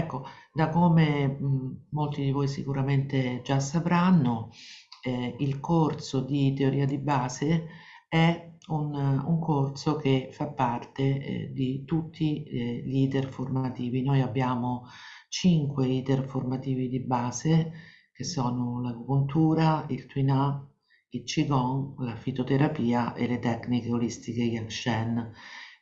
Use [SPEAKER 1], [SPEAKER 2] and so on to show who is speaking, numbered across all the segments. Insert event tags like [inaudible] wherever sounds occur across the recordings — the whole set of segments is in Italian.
[SPEAKER 1] ecco, da come mh, molti di voi sicuramente già sapranno, eh, il corso di teoria di base è un, un corso che fa parte eh, di tutti eh, gli iter formativi. Noi abbiamo cinque iter formativi di base che sono l'agopuntura, il Twin il Qigong, la fitoterapia e le tecniche olistiche Yangshen.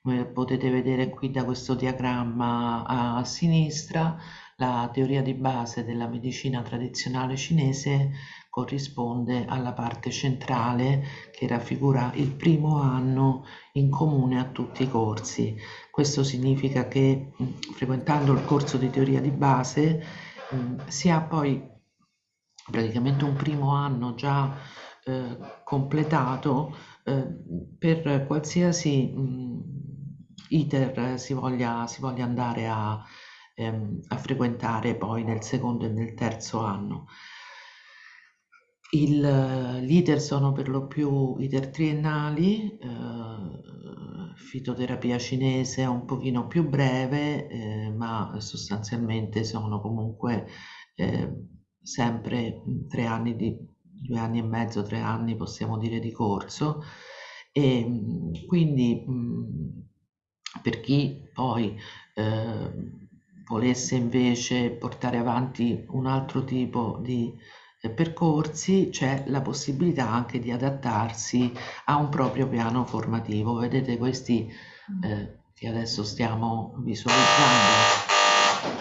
[SPEAKER 1] Come potete vedere qui da questo diagramma a sinistra, la teoria di base della medicina tradizionale cinese corrisponde alla parte centrale che raffigura il primo anno in comune a tutti i corsi. Questo significa che frequentando il corso di teoria di base si ha poi praticamente un primo anno già eh, completato eh, per qualsiasi mh, iter si voglia, si voglia andare a, ehm, a frequentare poi nel secondo e nel terzo anno. Il, iter sono per lo più iter triennali, eh, fitoterapia cinese è un pochino più breve, eh, ma sostanzialmente sono comunque eh, sempre tre anni di due anni e mezzo, tre anni possiamo dire di corso e quindi per chi poi eh, volesse invece portare avanti un altro tipo di percorsi c'è la possibilità anche di adattarsi a un proprio piano formativo. Vedete questi eh, che adesso stiamo visualizzando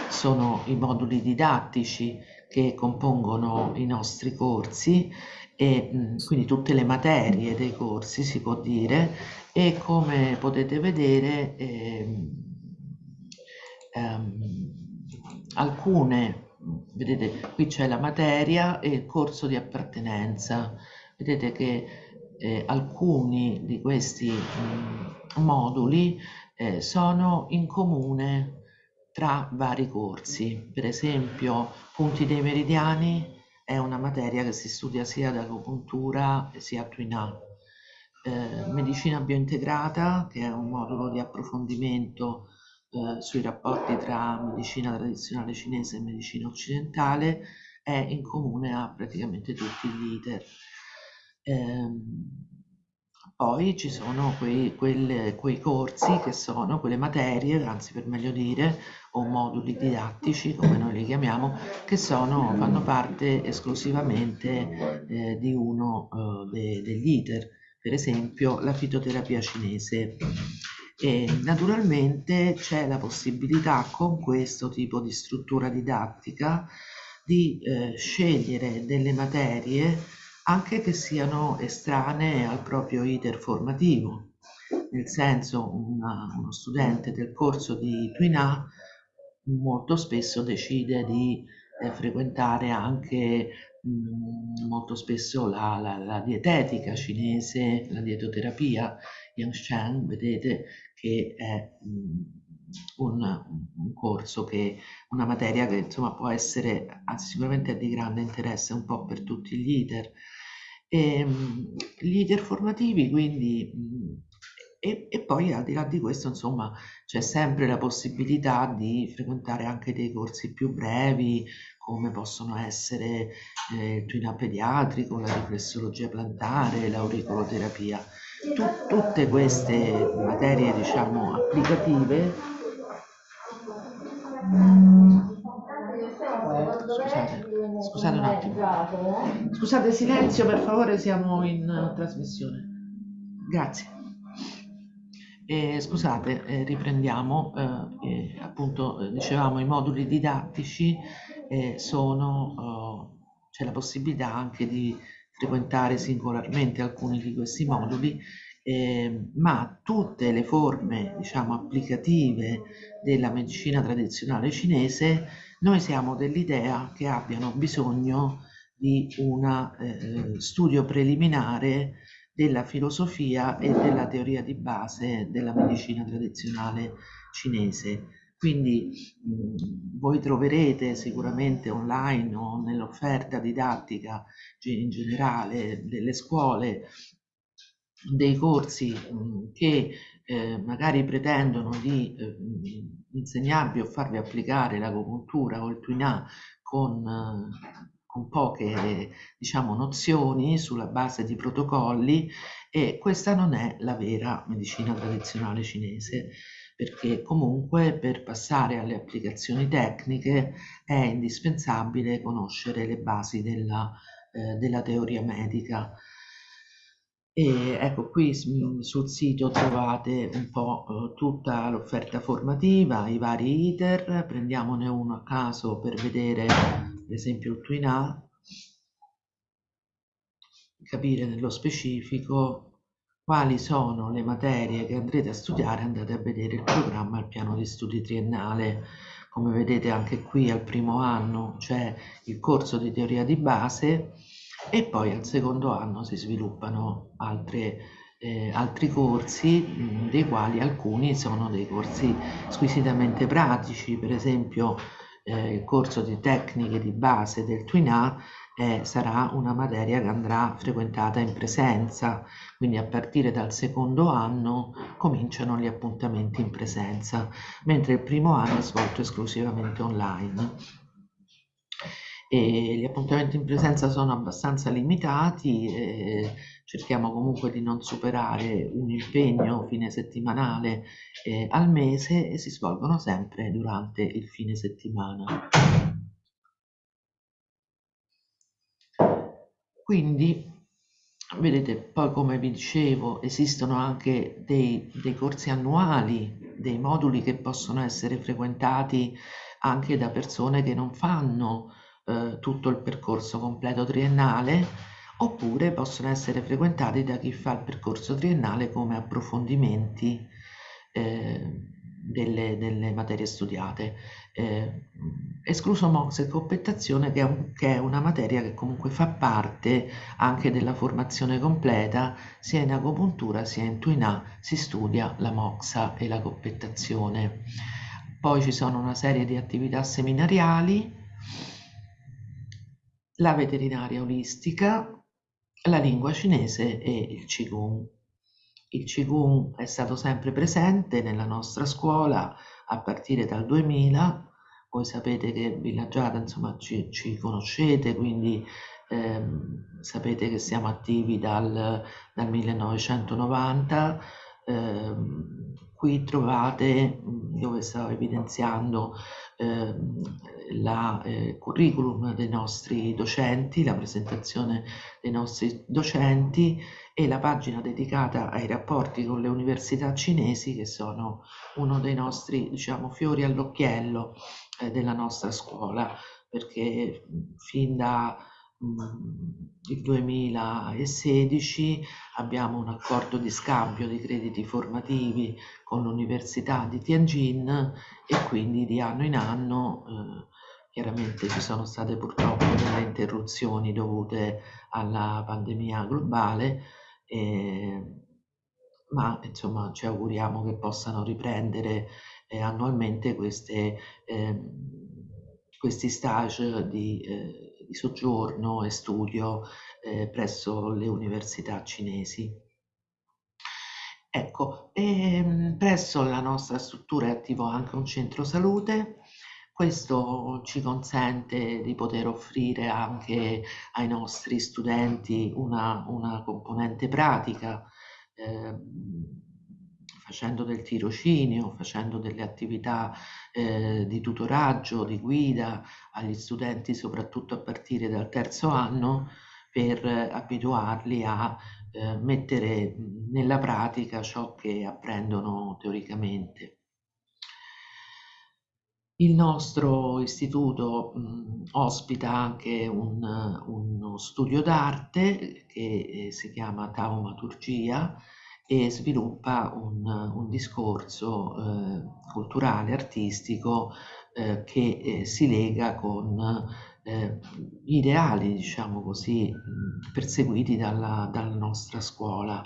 [SPEAKER 1] sono i moduli didattici che compongono i nostri corsi e quindi tutte le materie dei corsi si può dire e come potete vedere ehm, ehm, alcune vedete qui c'è la materia e il corso di appartenenza. Vedete che eh, alcuni di questi mh, moduli eh, sono in comune tra vari corsi. Per esempio punti dei meridiani è una materia che si studia sia da agopuntura sia a Twin eh, medicina biointegrata che è un modulo di approfondimento eh, sui rapporti tra medicina tradizionale cinese e medicina occidentale è in comune a praticamente tutti gli iter. Eh, poi ci sono quei, quelle, quei corsi che sono quelle materie, anzi per meglio dire, o moduli didattici, come noi li chiamiamo, che sono, fanno parte esclusivamente eh, di uno eh, de, degli iter, per esempio la fitoterapia cinese. E naturalmente c'è la possibilità con questo tipo di struttura didattica di eh, scegliere delle materie anche che siano estranee al proprio iter formativo, nel senso una, uno studente del corso di Twin molto spesso decide di eh, frequentare anche mh, molto spesso la, la, la, dietetica cinese, la dietoterapia, Yang vedete che è un, un, corso che, una materia che insomma può essere, anzi sicuramente è di grande interesse un po' per tutti gli iter. E, gli iter formativi quindi e, e, poi al di là di questo insomma c'è sempre la possibilità di frequentare anche dei corsi più brevi come possono essere eh, il twin pediatrico, la riflessologia plantare, l'auricoloterapia tu, tutte queste materie diciamo applicative scusate, scusate un attimo. scusate silenzio per favore siamo in trasmissione. Grazie. Eh, scusate eh, riprendiamo eh, appunto dicevamo i moduli didattici eh, sono oh, c'è la possibilità anche di frequentare singolarmente alcuni di questi moduli, eh, ma tutte le forme diciamo, applicative della medicina tradizionale cinese, noi siamo dell'idea che abbiano bisogno di un eh, studio preliminare della filosofia e della teoria di base della medicina tradizionale cinese quindi voi troverete sicuramente online o nell'offerta didattica in generale delle scuole dei corsi che eh, magari pretendono di, eh, insegnarvi o farvi applicare l'agopuntura o il Tuinà con, con poche diciamo, nozioni sulla base di protocolli e questa non è la vera medicina tradizionale cinese perché comunque per passare alle applicazioni tecniche è indispensabile conoscere le basi della, eh, della teoria medica. E ecco qui sul sito trovate un po' eh, tutta l'offerta formativa, i vari iter, prendiamone uno a caso per vedere ad esempio il Twin capire nello specifico quali sono le materie che andrete a studiare, andate a vedere il programma al piano di studi triennale. Come vedete anche qui al primo anno c'è il corso di teoria di base e poi al secondo anno si sviluppano altre, eh, altri corsi, mh, dei quali alcuni sono dei corsi squisitamente pratici, per esempio eh, il corso di tecniche di base del Twin eh, sarà una materia che andrà frequentata in presenza, quindi a partire dal secondo anno cominciano gli appuntamenti in presenza, mentre il primo anno è svolto esclusivamente online. E gli appuntamenti in presenza sono abbastanza limitati, eh, cerchiamo comunque di non superare un impegno fine settimanale eh, al mese e si svolgono sempre durante il fine settimana. Quindi, vedete, poi come vi dicevo, esistono anche dei, dei corsi annuali, dei moduli che possono essere frequentati anche da persone che non fanno eh, tutto il percorso completo triennale, oppure possono essere frequentati da chi fa il percorso triennale come approfondimenti eh, delle, delle, materie studiate. Eh, escluso MOX e competazione che che è, una materia che comunque fa parte anche della formazione completa, sia in agopuntura sia in Tuinà si studia la MOXA e la competazione. Poi ci sono una serie di attività seminariali, la veterinaria olistica, la lingua cinese e il Qigong. Il Qigong è stato sempre presente nella nostra scuola a partire dal 2000 voi sapete che Villaggiata, insomma, ci, ci conoscete, quindi ehm, sapete che siamo attivi dal, dal 1990. Ehm, qui trovate, dove stavo evidenziando, ehm, la eh, curriculum dei nostri docenti, la presentazione dei nostri docenti e la pagina dedicata ai rapporti con le università cinesi che sono uno dei nostri diciamo fiori all'occhiello eh, della nostra scuola. Perché fin da il 2016 abbiamo un accordo di scambio di crediti formativi con l'Università di Tianjin e quindi di anno in anno eh, chiaramente ci sono state purtroppo delle interruzioni dovute alla pandemia globale eh, ma insomma ci auguriamo che possano riprendere eh, annualmente queste, eh, questi stage di, eh, di, soggiorno e studio eh, presso le università cinesi. Ecco, ehm, presso la nostra struttura è attivo anche un centro salute, questo ci consente di poter offrire anche ai nostri studenti una, una componente pratica, eh, facendo del tirocinio, facendo delle attività eh, di tutoraggio, di guida agli studenti, soprattutto a partire dal terzo anno, per abituarli a eh, mettere nella pratica ciò che apprendono teoricamente. Il nostro istituto mh, ospita anche un, uno studio d'arte che eh, si chiama Taumaturgia, e sviluppa un, un discorso eh, culturale, artistico eh, che eh, si lega con eh, gli ideali, diciamo così, perseguiti dalla, dalla nostra scuola,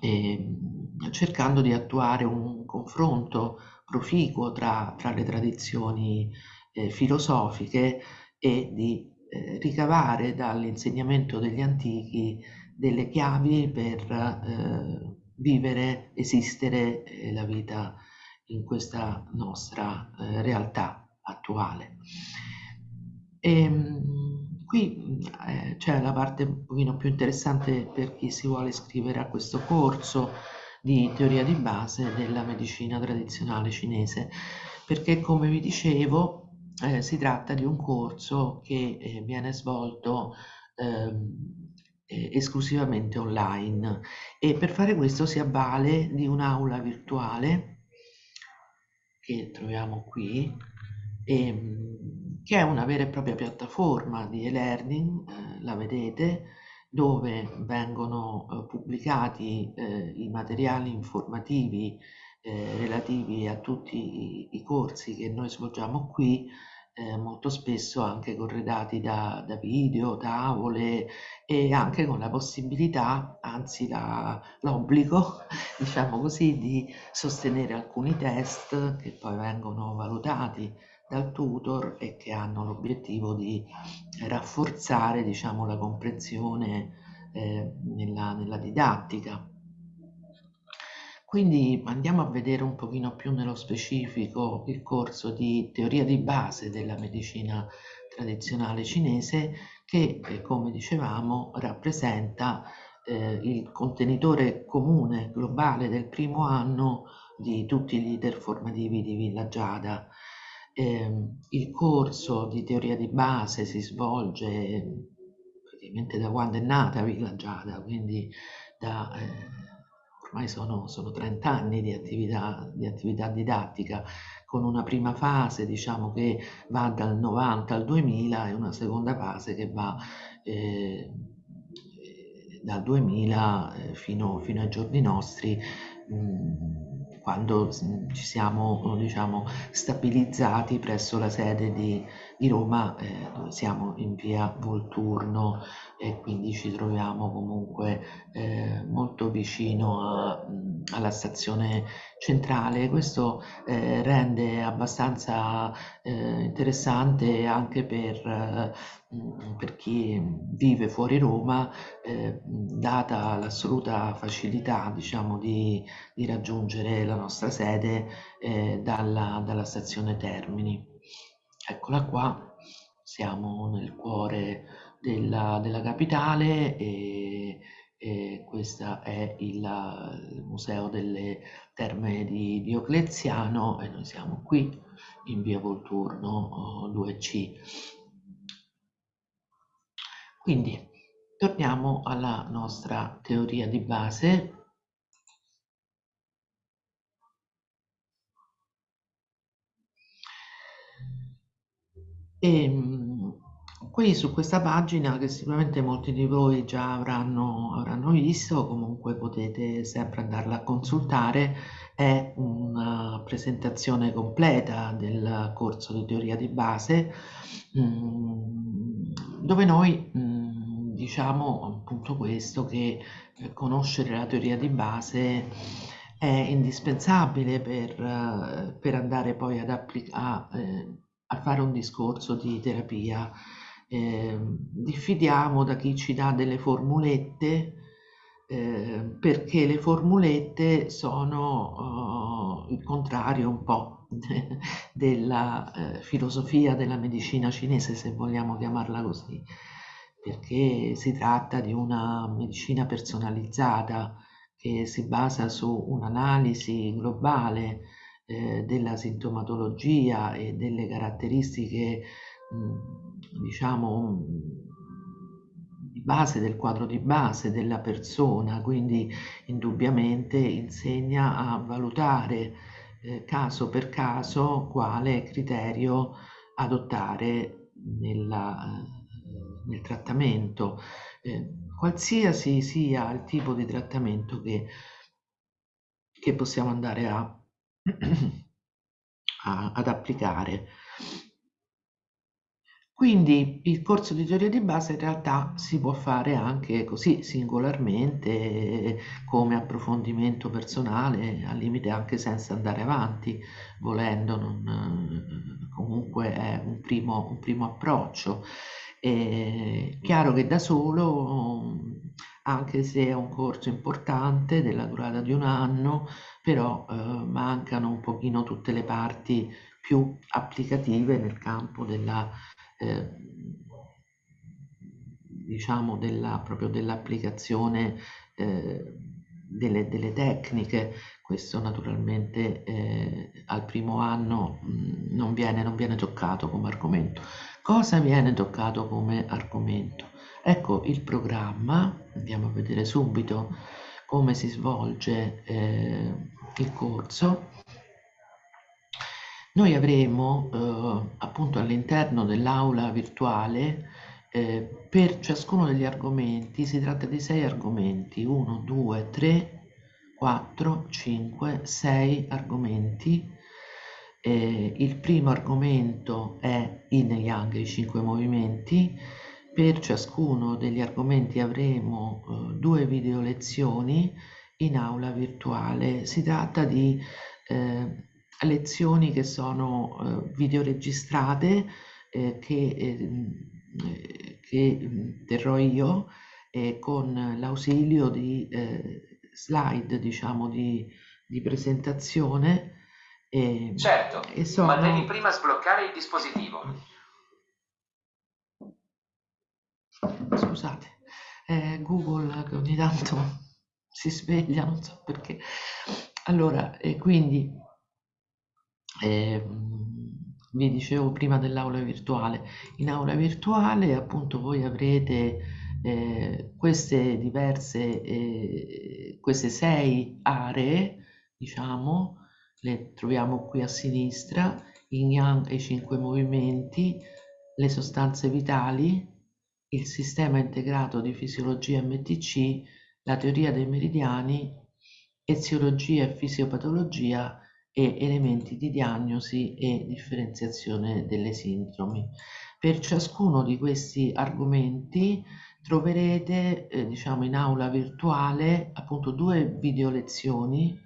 [SPEAKER 1] e, cercando di attuare un confronto proficuo tra, tra le tradizioni eh, filosofiche e di eh, ricavare dall'insegnamento degli antichi delle chiavi per eh, vivere, esistere eh, la vita in questa nostra eh, realtà attuale. E, ehm, qui eh, c'è la parte un pochino più interessante per chi si vuole iscrivere a questo corso di teoria di base della medicina tradizionale cinese, perché come vi dicevo eh, si tratta di un corso che eh, viene svolto ehm, eh, esclusivamente online. E per fare questo si avvale di un'aula virtuale che troviamo qui e, ehm, che è una vera e propria piattaforma di e-learning, eh, la vedete, dove vengono eh, pubblicati eh, i materiali informativi eh, relativi a tutti i, i, corsi che noi svolgiamo qui, molto spesso anche corredati da, da, video, tavole e anche con la possibilità, anzi l'obbligo, [laughs] diciamo così, di sostenere alcuni test che poi vengono valutati dal tutor e che hanno l'obiettivo di rafforzare diciamo, la comprensione eh, nella, nella didattica. Quindi andiamo a vedere un pochino più nello specifico il corso di teoria di base della medicina tradizionale cinese che, eh, come dicevamo, rappresenta eh, il contenitore comune globale del primo anno di tutti gli iter formativi di Villa Giada eh, il corso di teoria di base si svolge praticamente da quando è nata Villa Giada, quindi da, eh, ormai sono, sono 30 anni di attività, di attività didattica, con una prima fase diciamo che va dal 90 al 2000 e una seconda fase che va eh, dal 2000 eh, fino, fino, ai giorni nostri. Mh, mm, quando ci siamo diciamo, stabilizzati presso la sede di, di Roma, eh, dove siamo in via Volturno e quindi ci troviamo comunque eh, molto vicino a, alla stazione centrale. Questo eh, rende abbastanza eh, interessante anche per, eh, per, chi vive fuori Roma, eh, data l'assoluta facilità diciamo, di, di, raggiungere la nostra sede dalla, dalla stazione Termini. Eccola qua, siamo nel cuore della, della capitale e, e questo è il, il, Museo delle Terme di Diocleziano e noi siamo qui in via Volturno 2C. Quindi torniamo alla nostra teoria di base E ehm, qui su questa pagina, che sicuramente molti di voi già avranno, avranno visto, comunque potete sempre andarla a consultare, è una presentazione completa del corso di teoria di base, mm, dove noi mm, diciamo appunto questo, che eh, conoscere la teoria di base è indispensabile per, eh, per andare poi ad applicare a fare un discorso di terapia. Eh, diffidiamo da chi ci dà delle formulette eh, perché le formulette sono uh, il contrario un po' de [laughs] della eh, filosofia della medicina cinese, se vogliamo chiamarla così, perché si tratta di una medicina personalizzata che si basa su un'analisi globale eh, della sintomatologia e delle caratteristiche, diciamo, di base del quadro di base della persona, quindi indubbiamente insegna a valutare eh, caso per caso quale criterio adottare nella, eh, nel trattamento, eh, qualsiasi sia il tipo di trattamento che, che possiamo andare a ad applicare. Quindi il corso di teoria di base in realtà si può fare anche così singolarmente come approfondimento personale, al limite anche senza andare avanti, volendo, non, comunque è un primo, un primo approccio. È chiaro che da solo anche se è un corso importante della durata di un anno, però eh, mancano un pochino tutte le parti più applicative nel campo della, eh, diciamo della, proprio dell'applicazione eh, delle, delle, tecniche. Questo naturalmente eh, al primo anno mh, mm, non, viene, non viene toccato come argomento. Cosa viene toccato come argomento? Ecco il programma, andiamo a vedere subito come si svolge eh, il corso. Noi avremo eh, appunto all'interno dell'aula virtuale eh, per ciascuno degli argomenti, si tratta di sei argomenti, 1, 2, 3, 4, 5, 6 argomenti. Eh, il primo argomento è Yin Yang, i cinque movimenti, per ciascuno degli argomenti avremo eh, due video lezioni in aula virtuale. Si tratta di eh, lezioni che sono eh, videoregistrate eh, che, eh, che terrò io eh, con l'ausilio di slide, diciamo, di, di presentazione.
[SPEAKER 2] certo, sono... ma devi prima sbloccare il dispositivo.
[SPEAKER 1] Scusate, è Google che ogni tanto [laughs] si sveglia, non so perché. Allora, e quindi eh, vi dicevo prima dell'aula virtuale, in aula virtuale appunto voi avrete eh, queste diverse, eh, queste sei aree, diciamo, le troviamo qui a sinistra, in Yang e i cinque movimenti, le sostanze vitali, il sistema integrato di fisiologia MTC, la teoria dei meridiani, eziologia e fisiopatologia e elementi di diagnosi e differenziazione delle sindromi. Per ciascuno di questi argomenti troverete eh, diciamo in aula virtuale appunto due video lezioni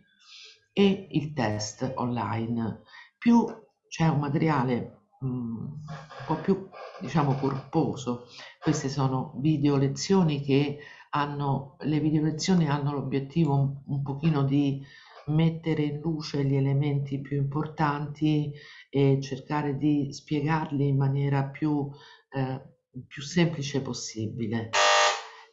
[SPEAKER 1] e il test online. Più c'è un materiale un po' più diciamo corposo. Queste sono video lezioni che hanno, le video lezioni hanno l'obiettivo un, un pochino di mettere in luce gli elementi più importanti e cercare di spiegarli in maniera più, eh, più semplice possibile.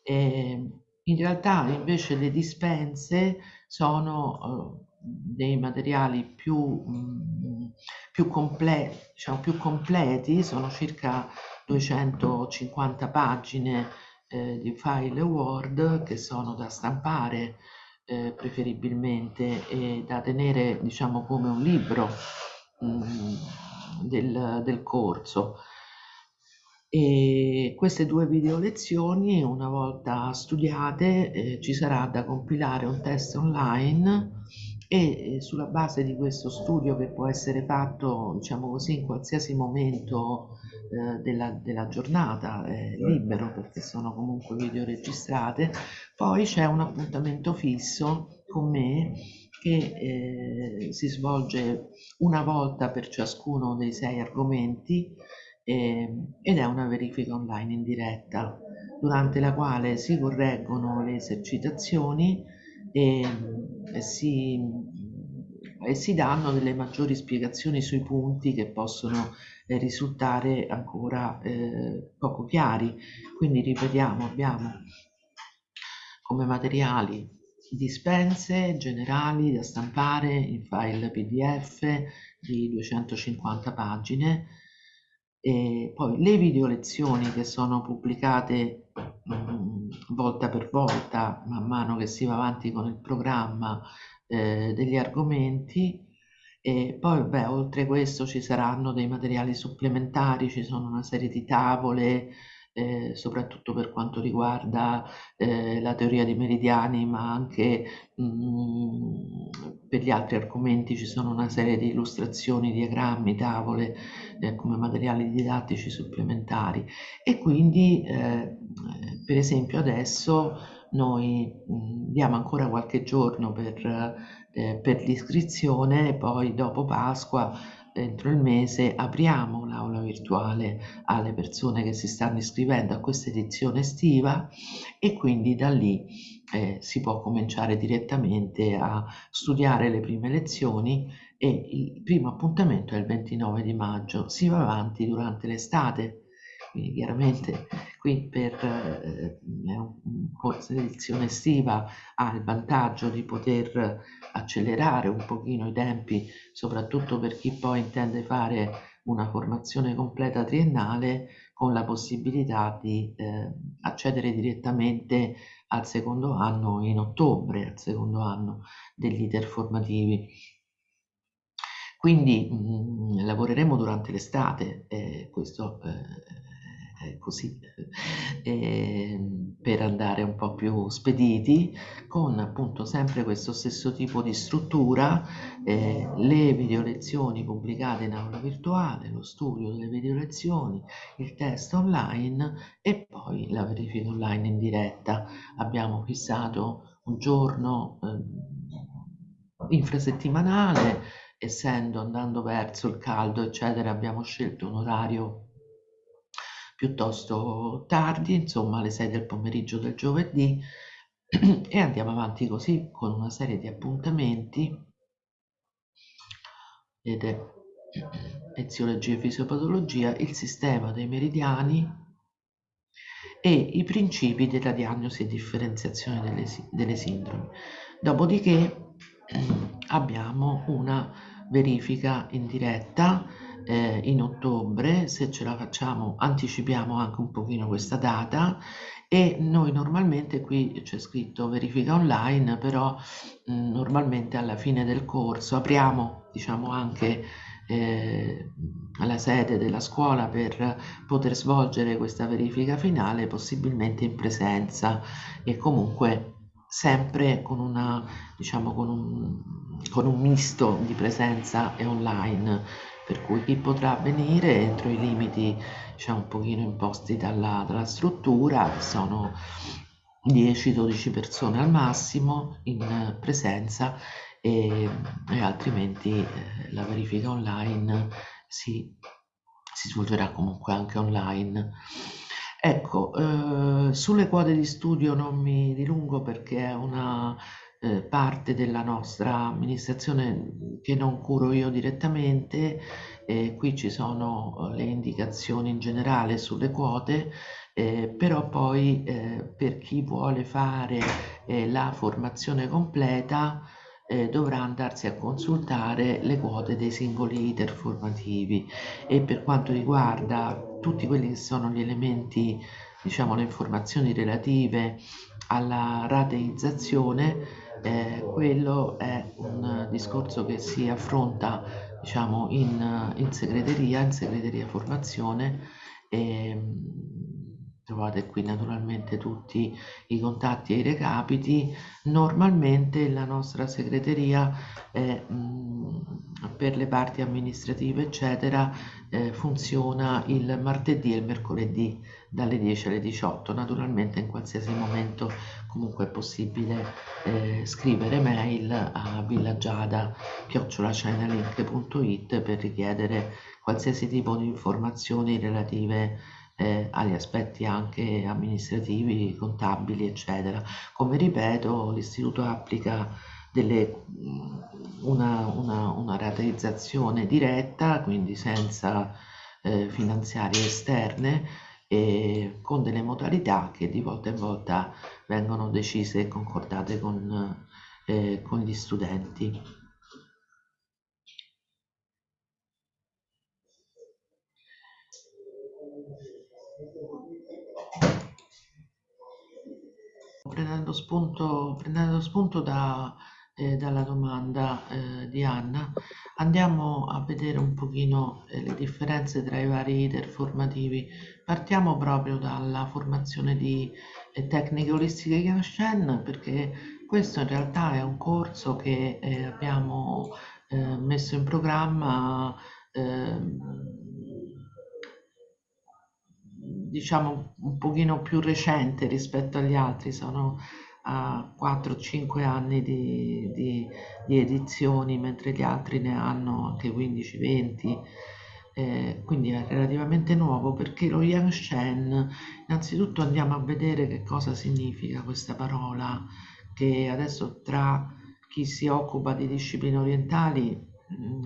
[SPEAKER 1] E in realtà invece le dispense sono eh, dei materiali più, mm, più, comple diciamo, più completi, sono circa 250 pagine eh, di file Word che sono da stampare eh, preferibilmente e da tenere diciamo come un libro mh, mm, del, del corso. E queste due video lezioni, una volta studiate, eh, ci sarà da compilare un test online e sulla base di questo studio che può essere fatto diciamo così in qualsiasi momento eh, della, della, giornata eh, libero perché sono comunque video registrate poi c'è un appuntamento fisso con me che eh, si svolge una volta per ciascuno dei sei argomenti ehm, ed è una verifica online in diretta durante la quale si correggono le esercitazioni e, si, e si danno delle maggiori spiegazioni sui punti che possono eh, risultare ancora eh, poco chiari. Quindi ripetiamo, abbiamo come materiali dispense generali da stampare in file PDF di 250 pagine e poi le video lezioni che sono pubblicate mh, mm, volta per volta man mano che si va avanti con il programma eh, degli argomenti. E poi beh, oltre questo ci saranno dei materiali supplementari, ci sono una serie di tavole eh, soprattutto per quanto riguarda eh, la teoria dei meridiani, ma anche mh, mm, per gli altri argomenti ci sono una serie di illustrazioni, diagrammi, tavole eh, come materiali didattici supplementari. E quindi eh, per esempio adesso noi mh, mm, diamo ancora qualche giorno per, eh, per l'iscrizione e poi dopo Pasqua entro il mese apriamo virtuale virtuale alle persone che si stanno iscrivendo a questa edizione estiva e quindi da lì eh, si può cominciare direttamente a studiare le prime lezioni e il primo appuntamento è il 29 di maggio, si va avanti durante l'estate quindi chiaramente qui per eh, edizione estiva ha il vantaggio di poter accelerare un pochino i tempi, soprattutto per chi poi intende fare una formazione completa triennale con la possibilità di eh, accedere direttamente al secondo anno in ottobre, al secondo anno degli iter formativi. Quindi mh, mm, lavoreremo durante l'estate, eh, questo eh, così, [laughs] eh, per andare un po' più spediti, con appunto sempre questo stesso tipo di struttura, eh, le video lezioni pubblicate in aula virtuale, lo studio delle video lezioni, il test online e poi la verifica online in diretta. Abbiamo fissato un giorno eh, infrasettimanale, essendo andando verso il caldo, eccetera, abbiamo scelto un orario piuttosto tardi, insomma alle 6 del pomeriggio del giovedì [clears throat] e andiamo avanti così con una serie di appuntamenti vedete [clears throat] eziologia e fisiopatologia, il sistema dei meridiani e i principi della diagnosi e differenziazione delle, delle sindromi. Dopodiché [clears throat] abbiamo una verifica in diretta eh, in ottobre, se ce la facciamo anticipiamo anche un pochino questa data. E noi normalmente qui c'è scritto verifica online, però mh, mm, normalmente alla fine del corso apriamo diciamo anche eh, la sede della scuola per poter svolgere questa verifica finale possibilmente in presenza. E comunque sempre con una diciamo con un, con un misto di presenza e online per cui chi potrà venire entro i limiti diciamo un pochino imposti dalla, dalla struttura sono 10-12 persone al massimo in presenza e, e altrimenti eh, la verifica online si, si, svolgerà comunque anche online. Ecco, eh, sulle quote di studio non mi dilungo perché è una eh, parte della nostra amministrazione che non curo io direttamente, eh, qui ci sono le indicazioni in generale sulle quote, eh, però poi eh, per chi vuole fare eh, la formazione completa eh, dovrà andarsi a consultare le quote dei singoli iter formativi. E per quanto riguarda tutti quelli che sono gli elementi, diciamo le informazioni relative alla rateizzazione, eh, quello è un discorso che si affronta diciamo, in, in segreteria, in segreteria formazione e trovate qui naturalmente tutti i contatti e i recapiti. Normalmente la nostra segreteria è, mh, per le parti amministrative eccetera eh, funziona il martedì e il mercoledì dalle 10 alle 18. Naturalmente in qualsiasi momento comunque è possibile eh, scrivere mail a villagiada.it per richiedere qualsiasi tipo di informazioni relative eh, agli aspetti anche amministrativi, contabili, eccetera. Come ripeto, l'istituto applica delle, una, una, una rateizzazione diretta, quindi senza eh, finanziarie esterne, e con delle modalità che di volta in volta vengono decise e concordate con, eh, con gli studenti. Prendendo spunto, prendendo spunto da, eh, dalla domanda eh, di Anna, andiamo a vedere un pochino eh, le differenze tra i vari iter formativi. Partiamo proprio dalla formazione di eh, tecniche olistiche Yanshen perché questo in realtà è un corso che eh, abbiamo eh, messo in programma ehm, diciamo un pochino più recente rispetto agli altri, sono a 4-5 anni di, di, di, edizioni, mentre gli altri ne hanno anche 15-20. eh, quindi è relativamente nuovo perché lo Yangshen, innanzitutto andiamo a vedere che cosa significa questa parola, che adesso tra chi si occupa di discipline orientali